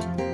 Bye.